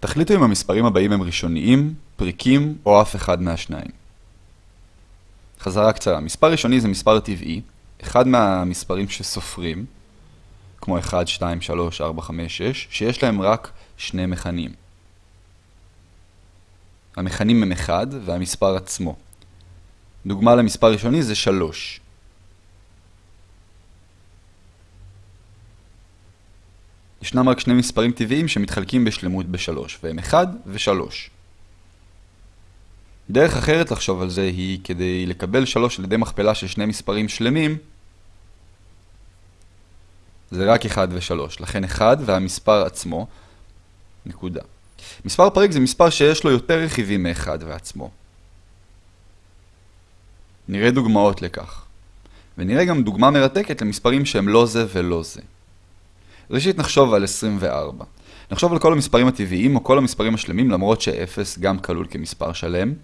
תחליטו אם המספרים הבאים הם ראשוניים, פריקים או אף אחד מהשניים. חזרה קצרה, מספר ראשוני זה מספר טבעי, אחד מהמספרים שסופרים, כמו 1, 2, 3, 4, 5, 6, שיש להם רק שני מכנים. המכנים הם 1 והמספר עצמו. דוגמה למספר ראשוני זה 3. ישנם רק שני מספרים טבעיים שמתחלקים בשלמות בשלוש, והם 1 ו-3. דרך אחרת לחשוב על זה היא, כדי לקבל 3 על ידי מכפלה של שני מספרים שלמים, זה רק 1 ו-3, לכן 1 והמספר עצמו, נקודה. מספר פריק זה מספר שיש לו יותר רכיבים מ-1 ועצמו. נראה דוגמאות לכך. ונראה גם דוגמה מרתקת למספרים שהם לא זה ולא זה. ראשית נחשוב על 24. נחשוב על כל המספרים הטבעיים או כל המספרים השלמים למרות ש-0 גם כלול כמספר שלם.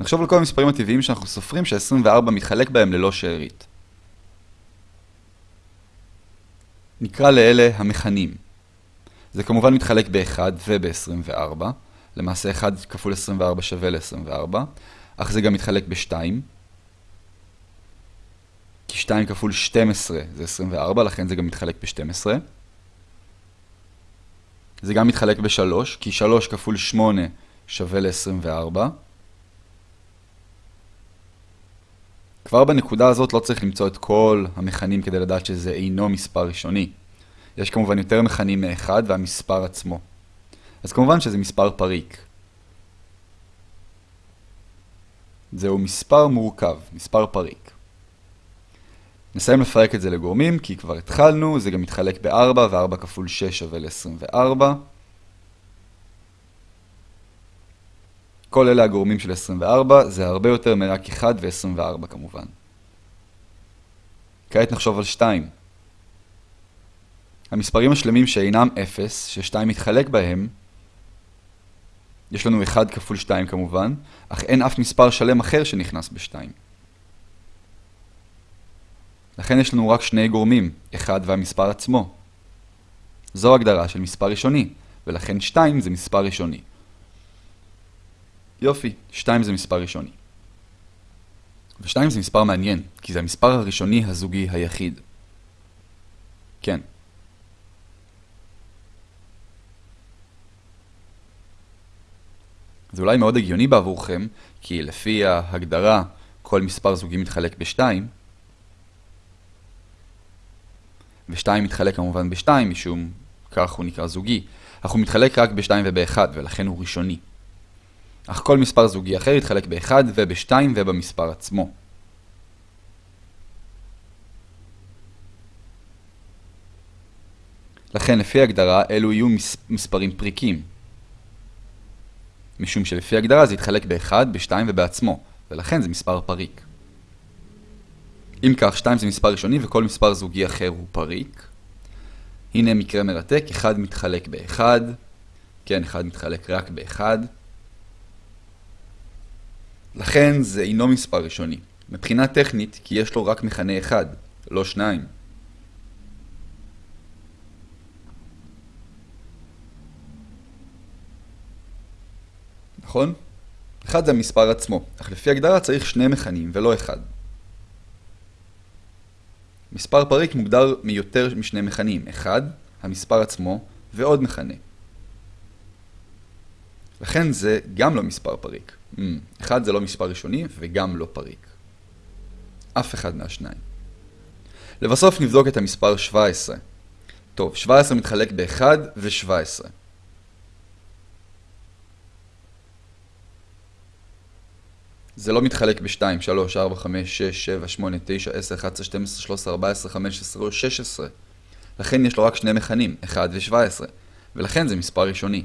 נחשוב על כל המספרים הטבעיים שאנחנו סופרים ש-24 מתחלק בהם ללא שארית. נקרא לאלה המכנים. זה כמובן מתחלק ב-1 וב-24, למעשה 1 כפול 24 שווה ל-24, אך זה גם מתחלק ב-2, כי 2 כפול 12 זה 24, לכן זה גם מתחלק ב-12. זה גם מתחלק ב-3, כי 3 כפול 8 שווה ל-24. כבר בנקודה הזאת לא צריך למצוא את כל המכנים כדי לדעת שזה אינו מספר ראשוני. יש כמובן יותר מכנים מאחד והמספר עצמו. אז כמובן שזה מספר פריק. זהו מספר מורכב, מספר פריק. נסיים לפרק את זה לגורמים, כי כבר התחלנו, זה גם מתחלק ב-4, ו-4 כפול 6 שווה ל-24. כל אלה הגורמים של 24, זה הרבה יותר מרק 1 ו-24 כמובן. כעת נחשוב על 2. המספרים השלמים שאינם 0, ש-2 מתחלק בהם, יש לנו 1 כפול 2 כמובן, אך אין אף מספר שלם אחר שנכנס ב-2. לכן יש לנו רק שני גורמים, 1 והמספר עצמו. זו הגדרה של מספר ראשוני, ולכן 2 זה מספר ראשוני. יופי, 2 זה מספר ראשוני. ו-2 זה מספר מעניין, כי זה המספר הראשוני הזוגי היחיד. כן. זה אולי מאוד הגיוני בעבורכם, כי לפי ההגדרה כל מספר זוגי מתחלק ב-2, ו-2 מתחלק כמובן ב-2 משום כך הוא נקרא זוגי, אך הוא מתחלק רק ב-2 וב-1 ולכן הוא ראשוני. אך כל מספר זוגי אחר יתחלק ב-1 וב-2 ובמספר עצמו. לכן לפי הגדרה אלו יהיו מס מספרים פריקים. משום שלפי הגדרה זה יתחלק ב-1, ב-2 ובעצמו, ולכן זה מספר פריק. אם כך, 2 זה מספר ראשוני וכל מספר זוגי אחר הוא פריק. הנה מקרה מרתק, 1 מתחלק ב-1, כן, 1 מתחלק רק ב-1. לכן זה אינו מספר ראשוני. מבחינה טכנית, כי יש לו רק מכנה אחד, לא שניים. נכון? אחד זה המספר עצמו, אך לפי הגדרה צריך שני מכנים ולא אחד. מספר פריק מוגדר מיותר משני מכנים, אחד, המספר עצמו, ועוד מכנה. לכן זה גם לא מספר פריק. Mm, אחד זה לא מספר ראשוני וגם לא פריק. אף אחד מהשניים. לבסוף נבדוק את המספר 17. טוב, 17 מתחלק ב-1 ו-17. זה לא מתחלק ב-2, 3, 4, 5, 6, 7, 8, 9, 10, 11, 12, 13, 14, 15 או 16. לכן יש לו רק שני מכנים, 1 ו-17, ולכן זה מספר ראשוני.